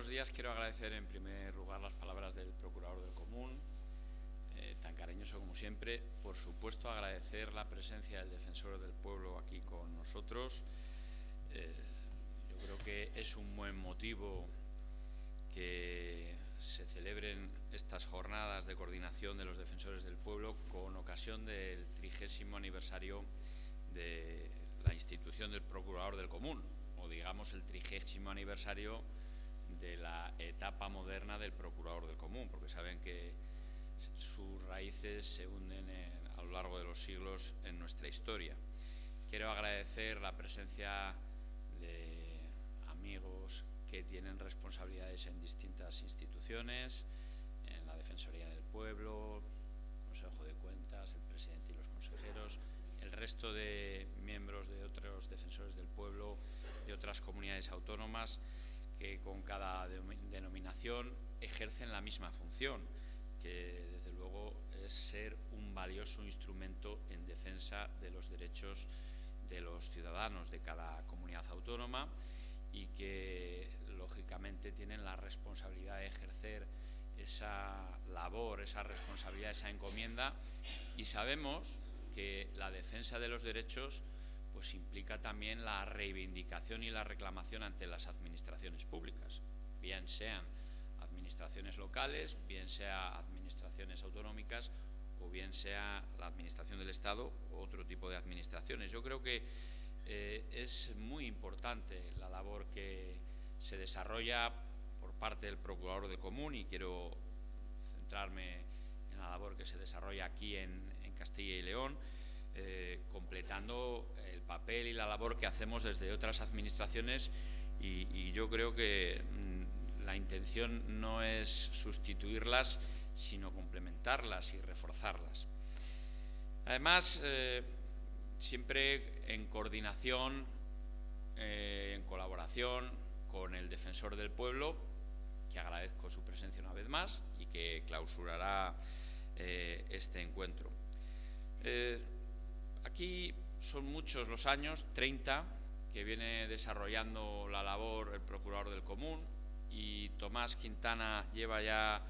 buenos días. Quiero agradecer en primer lugar las palabras del Procurador del Común, eh, tan cariñoso como siempre. Por supuesto, agradecer la presencia del Defensor del Pueblo aquí con nosotros. Eh, yo creo que es un buen motivo que se celebren estas jornadas de coordinación de los defensores del pueblo con ocasión del trigésimo aniversario de la institución del Procurador del Común, o digamos el trigésimo aniversario de la etapa moderna del Procurador del Común, porque saben que sus raíces se hunden a lo largo de los siglos en nuestra historia. Quiero agradecer la presencia de amigos que tienen responsabilidades en distintas instituciones, en la Defensoría del Pueblo, Consejo de Cuentas, el presidente y los consejeros, el resto de miembros de otros defensores del pueblo, de otras comunidades autónomas, que con cada denominación ejercen la misma función, que desde luego es ser un valioso instrumento en defensa de los derechos de los ciudadanos de cada comunidad autónoma y que lógicamente tienen la responsabilidad de ejercer esa labor, esa responsabilidad, esa encomienda. Y sabemos que la defensa de los derechos pues implica también la reivindicación y la reclamación ante las administraciones públicas, bien sean administraciones locales, bien sea administraciones autonómicas o bien sea la administración del Estado u otro tipo de administraciones. Yo creo que eh, es muy importante la labor que se desarrolla por parte del Procurador del Común y quiero centrarme en la labor que se desarrolla aquí en, Castilla y León, eh, completando papel y la labor que hacemos desde otras administraciones y, yo creo que mm, la intención no es sustituirlas, sino complementarlas y reforzarlas. Además, eh, siempre en coordinación, eh, en colaboración con el Defensor del Pueblo, que agradezco su presencia una vez más y que clausurará este encuentro. Son muchos los años, 30, que viene desarrollando la labor el Procurador del Común y Tomás Quintana lleva ya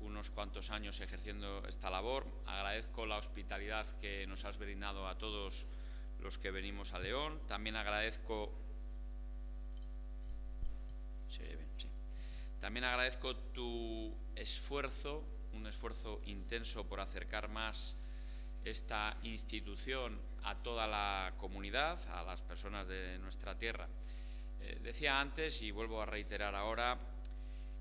unos cuantos años ejerciendo esta labor. Agradezco la hospitalidad que nos has brindado a todos los que venimos a León. También agradezco... También agradezco tu esfuerzo, un esfuerzo intenso por acercar más esta institución a toda la comunidad, a las personas de nuestra tierra. Eh, decía antes, y vuelvo a reiterar ahora,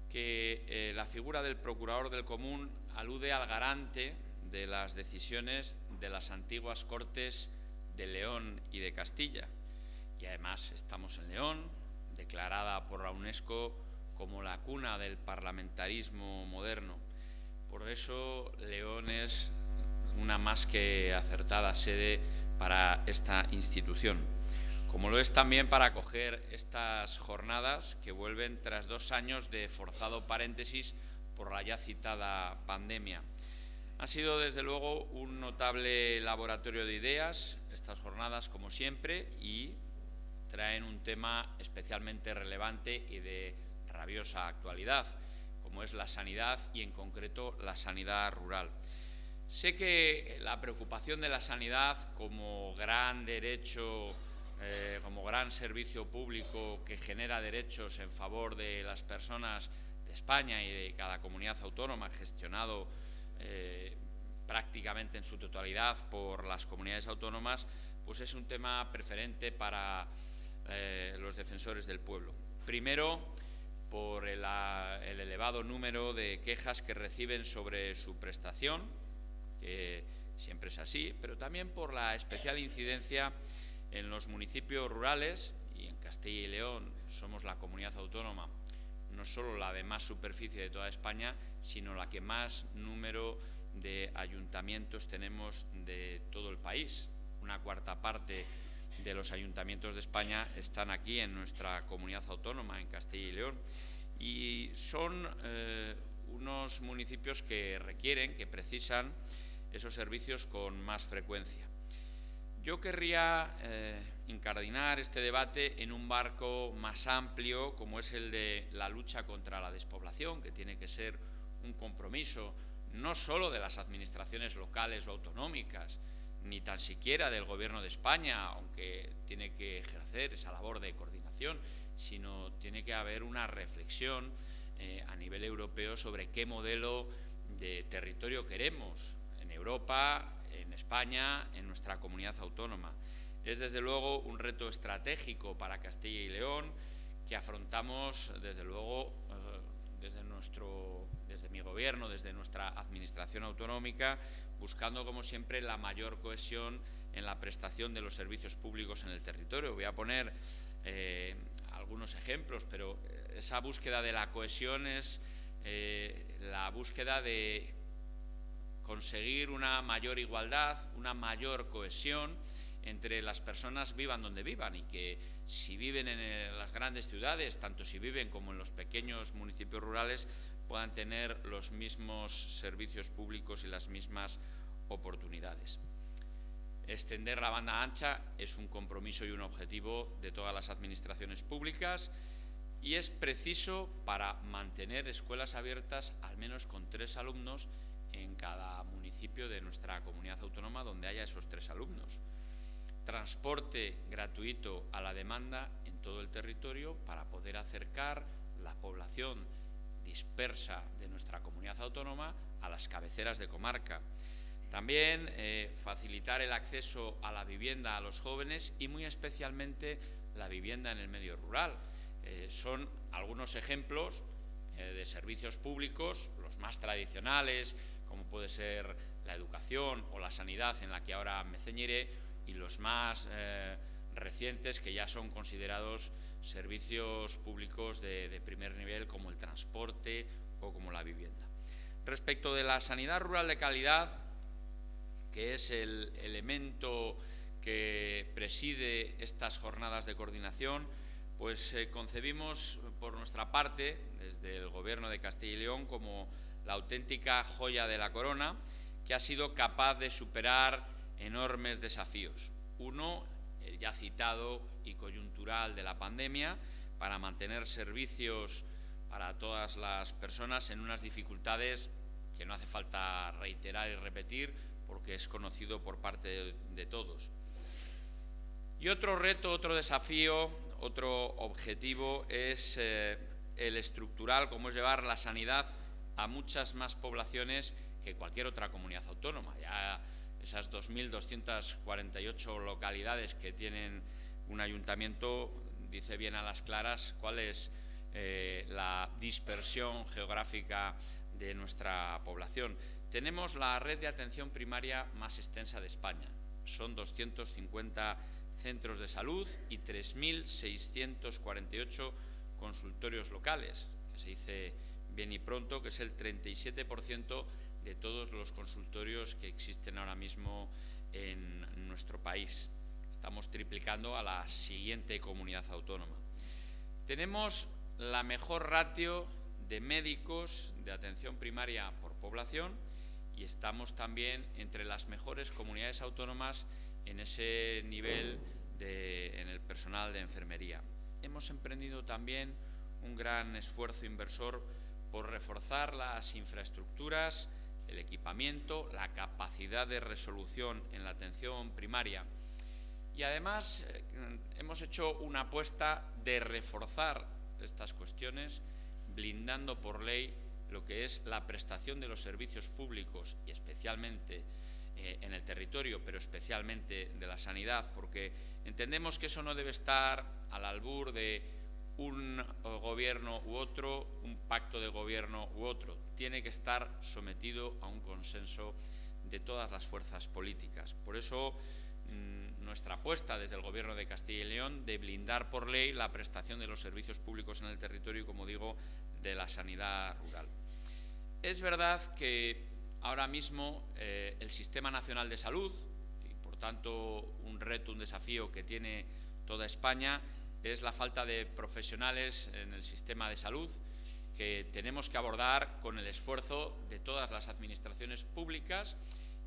que eh, la figura del procurador del común alude al garante de las decisiones de las antiguas Cortes de León y de Castilla. Y además estamos en León, declarada por la UNESCO como la cuna del parlamentarismo moderno. Por eso León es una más que acertada sede para esta institución, como lo es también para acoger estas jornadas que vuelven tras dos años de forzado paréntesis por la ya citada pandemia. Ha sido desde luego un notable laboratorio de ideas estas jornadas como siempre y traen un tema especialmente relevante y de rabiosa actualidad, como es la sanidad y en concreto la sanidad rural. Sé que la preocupación de la sanidad como gran derecho, eh, como gran servicio público que genera derechos en favor de las personas de España y de cada comunidad autónoma, gestionado eh, prácticamente en su totalidad por las comunidades autónomas, pues es un tema preferente para eh, los defensores del pueblo. Primero, por el elevado número de quejas que reciben sobre su prestación, siempre es así, pero también por la especial incidencia en los municipios rurales, y en Castilla y León somos la comunidad autónoma, no solo la de más superficie de toda España, sino la que más número de ayuntamientos tenemos de todo el país. Una cuarta parte de los ayuntamientos de España están aquí en nuestra comunidad autónoma, en Castilla y León, y son eh, unos municipios que requieren, que precisan esos servicios con más frecuencia. Yo querría, eh, incardinar este debate en un barco más amplio como es el de la lucha contra la despoblación, que tiene que ser un compromiso no solo de las administraciones locales o autonómicas, ni tan siquiera del Gobierno de España, aunque tiene que ejercer esa labor de coordinación, sino tiene que haber una reflexión eh, a nivel europeo sobre qué modelo de territorio queremos Europa, en España, en nuestra comunidad autónoma. Es desde luego un reto estratégico para Castilla y León que afrontamos desde luego eh, desde, nuestro, desde mi gobierno, desde nuestra administración autonómica, buscando como siempre la mayor cohesión en la prestación de los servicios públicos en el territorio. Voy a poner eh, algunos ejemplos, pero eh, esa búsqueda de la cohesión es la búsqueda de conseguir una mayor igualdad, una mayor cohesión entre las personas vivan donde vivan y que si viven en las grandes ciudades, tanto si viven como en los pequeños municipios rurales, puedan tener los mismos servicios públicos y las mismas oportunidades. Extender la banda ancha es un compromiso y un objetivo de todas las administraciones públicas y es preciso para mantener escuelas abiertas al menos con tres alumnos en cada municipio de nuestra comunidad autónoma donde haya esos tres alumnos. Transporte gratuito a la demanda en todo el territorio para poder acercar la población dispersa de nuestra comunidad autónoma a las cabeceras de comarca. También eh, facilitar el acceso a la vivienda a los jóvenes y muy especialmente la vivienda en el medio rural. Eh, son algunos ejemplos eh, de servicios públicos, los más tradicionales, como puede ser la educación o la sanidad en la que ahora me ceñiré, y los más eh, recientes que ya son considerados servicios públicos de, primer nivel como el transporte o como la vivienda. Respecto de la sanidad rural de calidad, que es el elemento que preside estas jornadas de coordinación, pues eh, concebimos por nuestra parte, desde el Gobierno de Castilla y León, como la auténtica joya de la corona, que ha sido capaz de superar enormes desafíos. Uno, el ya citado y coyuntural de la pandemia, para mantener servicios para todas las personas en unas dificultades que no hace falta reiterar y repetir porque es conocido por parte de, todos. Y otro reto, otro desafío, otro objetivo es eh, el estructural, como es llevar la sanidad a muchas más poblaciones que cualquier otra comunidad autónoma. Ya esas 2.248 localidades que tienen un ayuntamiento dice bien a las claras cuál es eh, la dispersión geográfica de nuestra población. Tenemos la red de atención primaria más extensa de España. Son 250 centros de salud y 3.648 consultorios locales, que se dice bien y pronto, que es el 37% de todos los consultorios que existen ahora mismo en nuestro país. Estamos triplicando a la siguiente comunidad autónoma. Tenemos la mejor ratio de médicos de atención primaria por población y estamos también entre las mejores comunidades autónomas en ese nivel de, en el personal de enfermería. Hemos emprendido también un gran esfuerzo inversor por reforzar las infraestructuras, el equipamiento, la capacidad de resolución en la atención primaria. Y además eh, hemos hecho una apuesta de reforzar estas cuestiones, blindando por ley lo que es la prestación de los servicios públicos y especialmente eh, en el territorio, pero especialmente de la sanidad, porque entendemos que eso no debe estar al albur de un gobierno u otro, un pacto de gobierno u otro. Tiene que estar sometido a un consenso de todas las fuerzas políticas. Por eso mm, nuestra apuesta desde el Gobierno de Castilla y León de blindar por ley la prestación de los servicios públicos en el territorio y, como digo, de la sanidad rural. Es verdad que ahora mismo eh, el Sistema Nacional de Salud, y por tanto un reto, un desafío que tiene toda España, es la falta de profesionales en el sistema de salud que tenemos que abordar con el esfuerzo de todas las administraciones públicas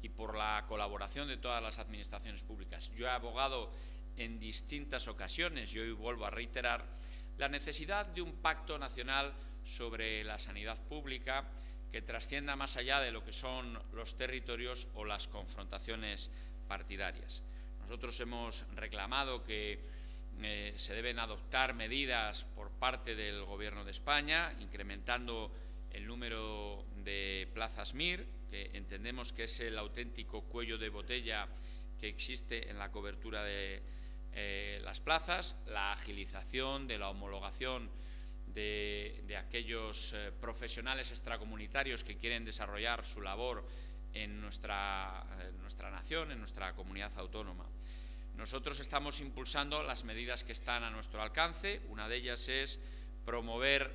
y por la colaboración de todas las administraciones públicas. Yo he abogado en distintas ocasiones y hoy vuelvo a reiterar la necesidad de un pacto nacional sobre la sanidad pública que trascienda más allá de lo que son los territorios o las confrontaciones partidarias. Nosotros hemos reclamado que eh, se deben adoptar medidas por parte del Gobierno de España, incrementando el número de plazas MIR, que entendemos que es el auténtico cuello de botella que existe en la cobertura de eh, las plazas, la agilización de la homologación de, aquellos eh, profesionales extracomunitarios que quieren desarrollar su labor en nuestra, nuestra nación, en nuestra comunidad autónoma. Nosotros estamos impulsando las medidas que están a nuestro alcance. Una de ellas es promover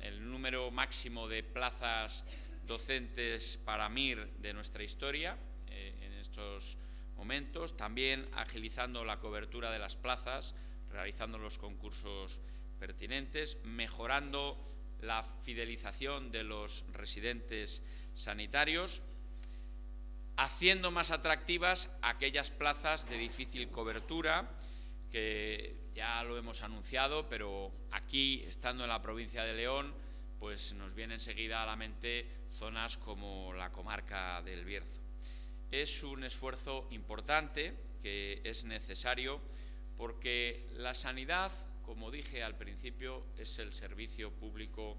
el número máximo de plazas docentes para MIR de nuestra historia eh, en estos momentos. También agilizando la cobertura de las plazas, realizando los concursos pertinentes, mejorando la fidelización de los residentes sanitarios, haciendo más atractivas aquellas plazas de difícil cobertura, que ya lo hemos anunciado, pero aquí, estando en la provincia de León, pues nos viene enseguida a la mente zonas como la comarca del Bierzo. Es un esfuerzo importante que es necesario porque la sanidad como dije al principio, es el servicio público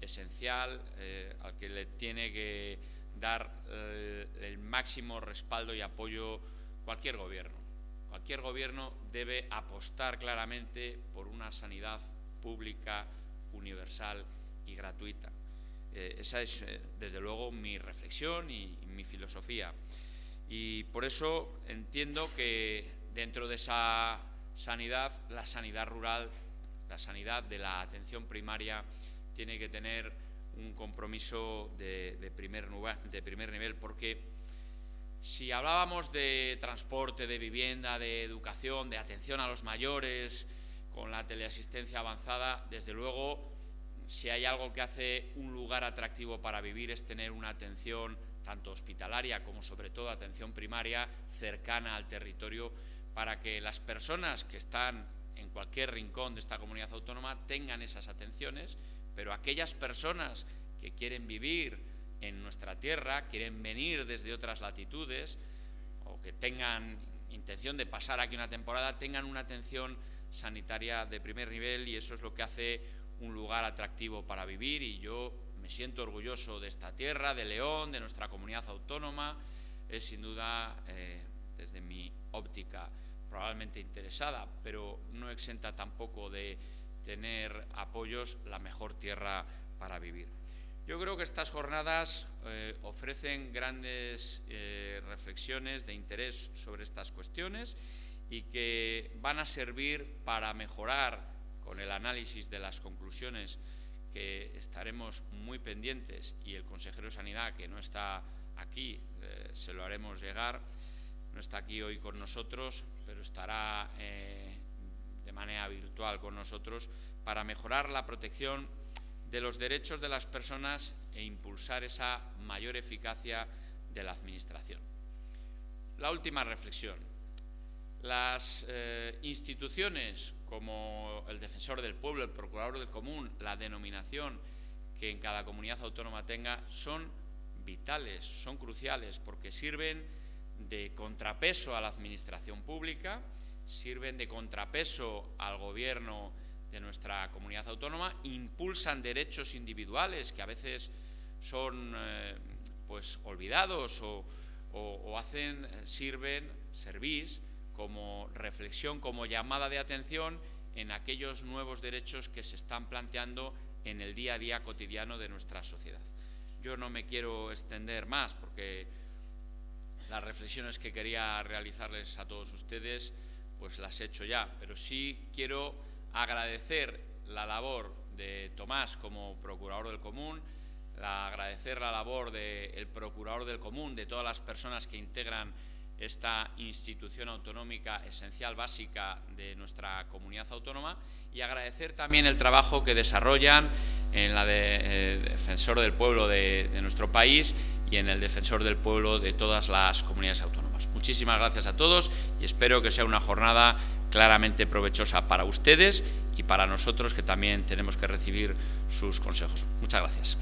esencial eh, al que le tiene que dar eh, el máximo respaldo y apoyo cualquier gobierno. Cualquier gobierno debe apostar claramente por una sanidad pública, universal y gratuita. Eh, esa es, desde luego, mi reflexión y mi filosofía. Y por eso entiendo que dentro de esa sanidad, la sanidad rural, la sanidad de la atención primaria tiene que tener un compromiso de, primer, primer nivel, porque si hablábamos de transporte, de vivienda, de educación, de atención a los mayores, con la teleasistencia avanzada, desde luego, si hay algo que hace un lugar atractivo para vivir es tener una atención tanto hospitalaria como sobre todo atención primaria cercana al territorio para que las personas que están en cualquier rincón de esta comunidad autónoma tengan esas atenciones, pero aquellas personas que quieren vivir en nuestra tierra, quieren venir desde otras latitudes o que tengan intención de pasar aquí una temporada, tengan una atención sanitaria de primer nivel y eso es lo que hace un lugar atractivo para vivir y yo me siento orgulloso de esta tierra, de León, de nuestra comunidad autónoma, es sin duda eh, desde mi óptica probablemente interesada, pero no exenta tampoco de tener apoyos la mejor tierra para vivir. Yo creo que estas jornadas eh, ofrecen grandes eh, reflexiones de interés sobre estas cuestiones y que van a servir para mejorar con el análisis de las conclusiones que estaremos muy pendientes y el consejero de Sanidad, que no está aquí, eh, se lo haremos llegar, no está aquí hoy con nosotros, pero estará de manera virtual con nosotros para mejorar la protección de los derechos de las personas e impulsar esa mayor eficacia de la Administración. La última reflexión. Las eh, instituciones como el Defensor del Pueblo, el Procurador del Común, la denominación que en cada comunidad autónoma tenga, son vitales, son cruciales, porque sirven de contrapeso a la administración pública, sirven de contrapeso al gobierno de nuestra comunidad autónoma, impulsan derechos individuales que a veces son eh, pues olvidados o, hacen, sirven, servís como reflexión, como llamada de atención en aquellos nuevos derechos que se están planteando en el día a día cotidiano de nuestra sociedad. Yo no me quiero extender más porque las reflexiones que quería realizarles a todos ustedes, pues las he hecho ya, pero sí quiero agradecer la labor de Tomás como Procurador del Común, agradecer la labor del Procurador del Común, de todas las personas que integran esta institución autonómica esencial, básica de nuestra comunidad autónoma y agradecer también el trabajo que desarrollan en la de, eh, Defensor del Pueblo de nuestro país y en el defensor del pueblo de todas las comunidades autónomas. Muchísimas gracias a todos y espero que sea una jornada claramente provechosa para ustedes y para nosotros que también tenemos que recibir sus consejos. Muchas gracias.